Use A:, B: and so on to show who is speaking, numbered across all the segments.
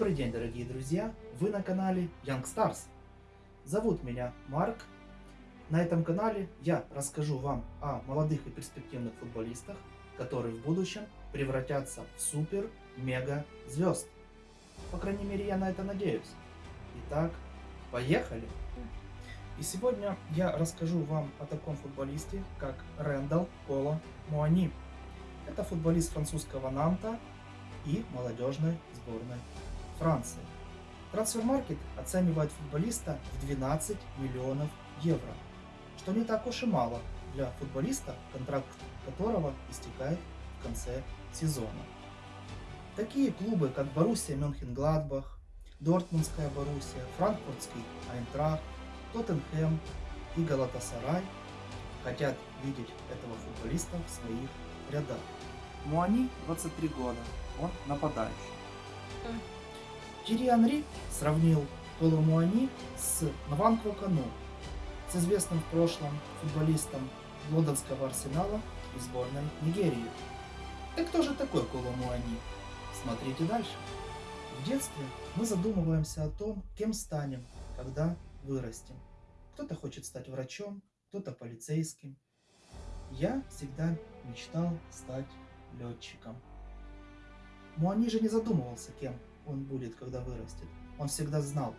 A: Добрый день, дорогие друзья! Вы на канале Young Stars. Зовут меня Марк. На этом канале я расскажу вам о молодых и перспективных футболистах, которые в будущем превратятся в супер-мега звезд. По крайней мере, я на это надеюсь. Итак, поехали! И сегодня я расскажу вам о таком футболисте, как Рэндалл Коло Муани. Это футболист французского Нанта и молодежной сборной Франции. Трансфермаркет оценивает футболиста в 12 миллионов евро, что не так уж и мало для футболиста, контракт которого истекает в конце сезона. Такие клубы, как Боруссия Мюнхен-Гладбах, Дортмундская Боруссия, Франкфуртский Айнтрахт, Тоттенхэм и Галатасарай хотят видеть этого футболиста в своих рядах. Муани 23 года, он нападающий. Тири Анри сравнил Коло Муани с Нванкво Кану, с известным в прошлом футболистом лондонского арсенала и сборной Нигерии. Так кто же такой Коло Муани? Смотрите дальше. В детстве мы задумываемся о том, кем станем, когда вырастем. Кто-то хочет стать врачом, кто-то полицейским. Я всегда мечтал стать летчиком. Муани же не задумывался, кем он будет, когда вырастет. Он всегда знал,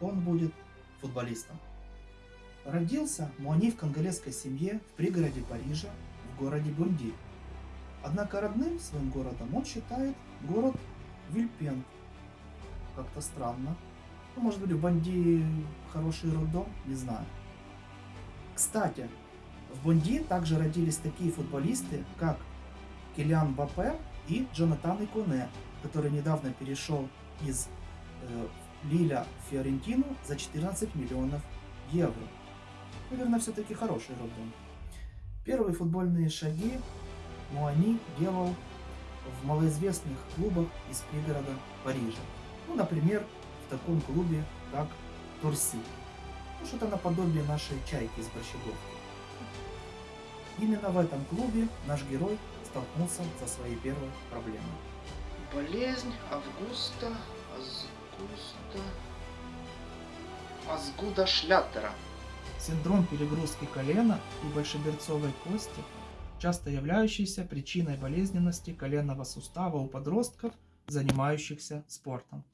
A: он будет футболистом. Родился Муани в конголезской семье в пригороде Парижа, в городе Бунди. Однако родным своим городом он считает город Вильпен. Как-то странно. Ну, может быть, в Бонди хороший роддом, не знаю. Кстати, в Бонди также родились такие футболисты, как Килиан Бапе и Джонатан Иконе, который недавно перешел из э, Лиля в Фиорентину за 14 миллионов евро. Наверное, все-таки хороший роддом. Первые футбольные шаги Муани делал в малоизвестных клубах из пригорода Парижа. Ну, например, в таком клубе, как Торси. Ну, что-то наподобие нашей чайки из Борщеговки. Именно в этом клубе наш герой столкнулся со своей первой проблемой.
B: Болезнь Августа Азгуста Азгуда Шляттера.
A: Синдром перегрузки колена и большеберцовой кости, часто являющийся причиной болезненности коленного сустава у подростков, занимающихся спортом.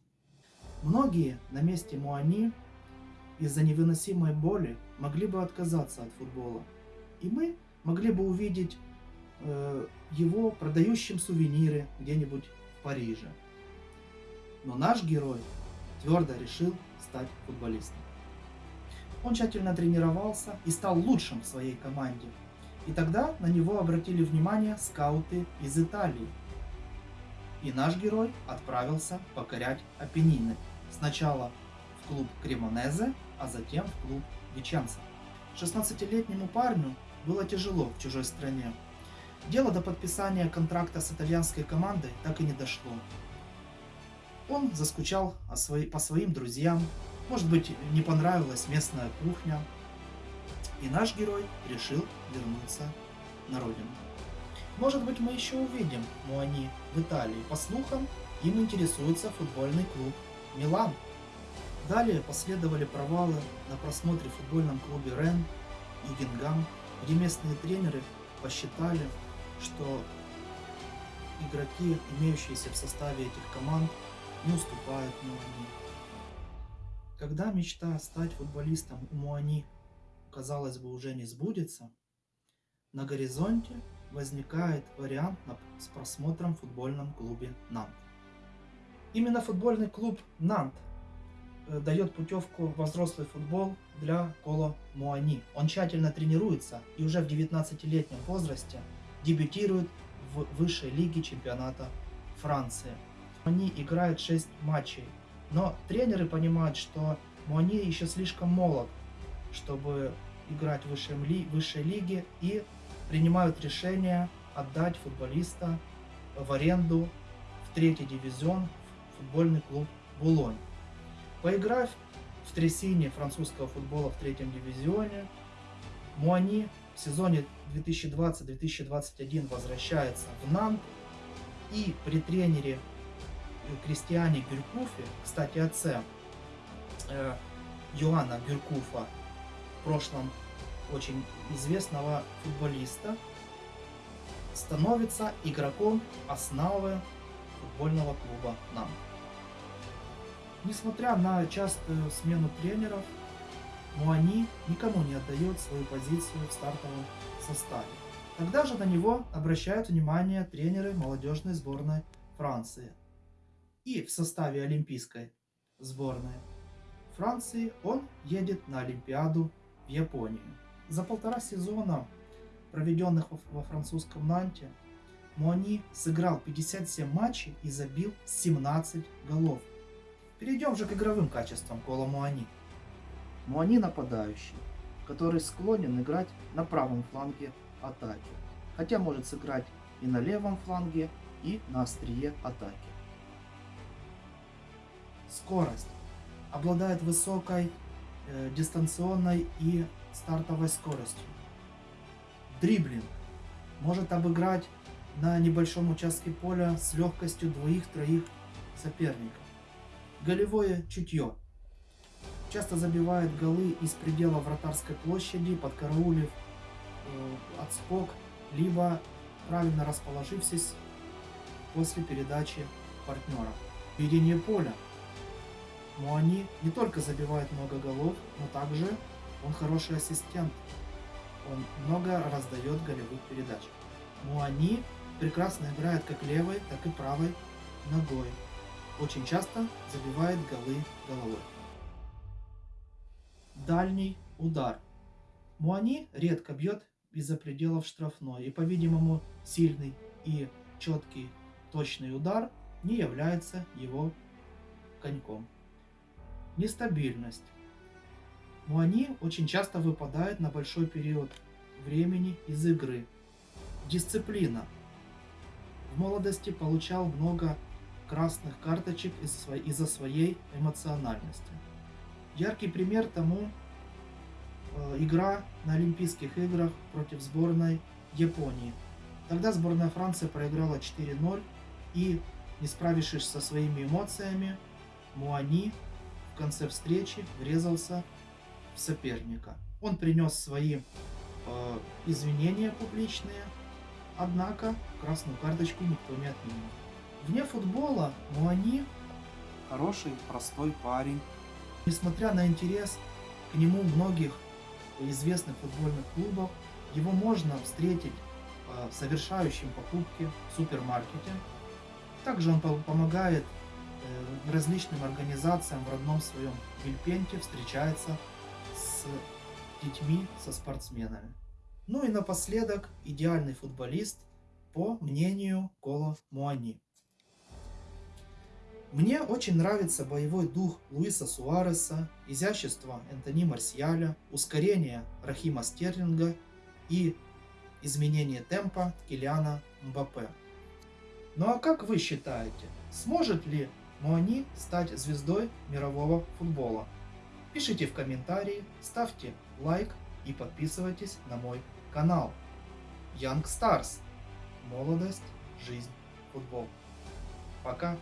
A: Многие на месте Муани из-за невыносимой боли могли бы отказаться от футбола. И мы могли бы увидеть э, его продающим сувениры где-нибудь в Париже. Но наш герой твердо решил стать футболистом. Он тщательно тренировался и стал лучшим в своей команде. И тогда на него обратили внимание скауты из Италии. И наш герой отправился покорять Апеннины. Сначала в клуб Кремонезе, а затем в клуб Веченца. 16-летнему парню было тяжело в чужой стране. Дело до подписания контракта с итальянской командой так и не дошло. Он заскучал по своим друзьям, может быть не понравилась местная кухня, и наш герой решил вернуться на родину. Может быть мы еще увидим Муани в Италии. По слухам, им интересуется футбольный клуб Милан. Далее последовали провалы на просмотре в футбольном клубе Рен и Гингам где местные тренеры посчитали, что игроки, имеющиеся в составе этих команд, не уступают Муани. Когда мечта стать футболистом у Муани, казалось бы, уже не сбудется, на горизонте возникает вариант с просмотром в футбольном клубе Нант. Именно футбольный клуб Нант Э, дает путевку во взрослый футбол для Коло Муани. Он тщательно тренируется и уже в 19-летнем возрасте дебютирует в высшей лиге чемпионата Франции. Муани играет 6 матчей, но тренеры понимают, что Муани еще слишком молод, чтобы играть в высшей, ли, высшей лиге и принимают решение отдать футболиста в аренду в третий дивизион в футбольный клуб Булонь. Поиграв в трясине французского футбола в третьем дивизионе, Муани в сезоне 2020-2021 возвращается в Нант и при тренере Кристиане Гюркуфе, кстати, отце э, Йоанна Гюркуфа, в прошлом очень известного футболиста, становится игроком основы футбольного клуба «Нам». Несмотря на частую смену тренеров, Муани никому не отдает свою позицию в стартовом составе. Тогда же на него обращают внимание тренеры молодежной сборной Франции. И в составе олимпийской сборной Франции он едет на Олимпиаду в Японию. За полтора сезона, проведенных во французском Нанте, Муани сыграл 57 матчей и забил 17 голов. Перейдем же к игровым качествам Кола Муани. Муани нападающий, который склонен играть на правом фланге атаки, хотя может сыграть и на левом фланге, и на острие атаки. Скорость. Обладает высокой э, дистанционной и стартовой скоростью. Дриблинг. Может обыграть на небольшом участке поля с легкостью двоих-троих соперников. Голевое чутье. Часто забивает голы из предела вратарской площади, подкараулив э, отскок, либо правильно расположившись после передачи партнера. Ведение поля. Муани не только забивает много голов, но также он хороший ассистент. Он много раздает голевых передач. Муани прекрасно играет как левой, так и правой ногой. Очень часто забивает голы головой. Дальний удар. Муани редко бьет из-за пределов штрафной и, по-видимому, сильный и четкий точный удар не является его коньком. Нестабильность. Муани очень часто выпадает на большой период времени из игры. Дисциплина. В молодости получал много красных карточек из-за своей эмоциональности. Яркий пример тому э, игра на Олимпийских играх против сборной Японии. Тогда сборная Франции проиграла 4-0 и, не справившись со своими эмоциями, Муани в конце встречи врезался в соперника. Он принес свои э, извинения публичные, однако красную карточку никто не отменил. Вне футбола Муани хороший, простой парень. Несмотря на интерес к нему многих известных футбольных клубов, его можно встретить э, совершающим покупки в супермаркете, также он помогает э, различным организациям в родном своем Вильпенте, встречается с детьми, со спортсменами. Ну и напоследок идеальный футболист по мнению Кола Муани. Мне очень нравится боевой дух Луиса Суареса, изящество Энтони Марсиаля, ускорение Рахима Стерлинга и изменение темпа Килиана Мбаппе. Ну а как вы считаете, сможет ли Муани стать звездой мирового футбола? Пишите в комментарии, ставьте лайк и подписывайтесь на мой канал. Young Stars. Молодость, жизнь, футбол. Пока.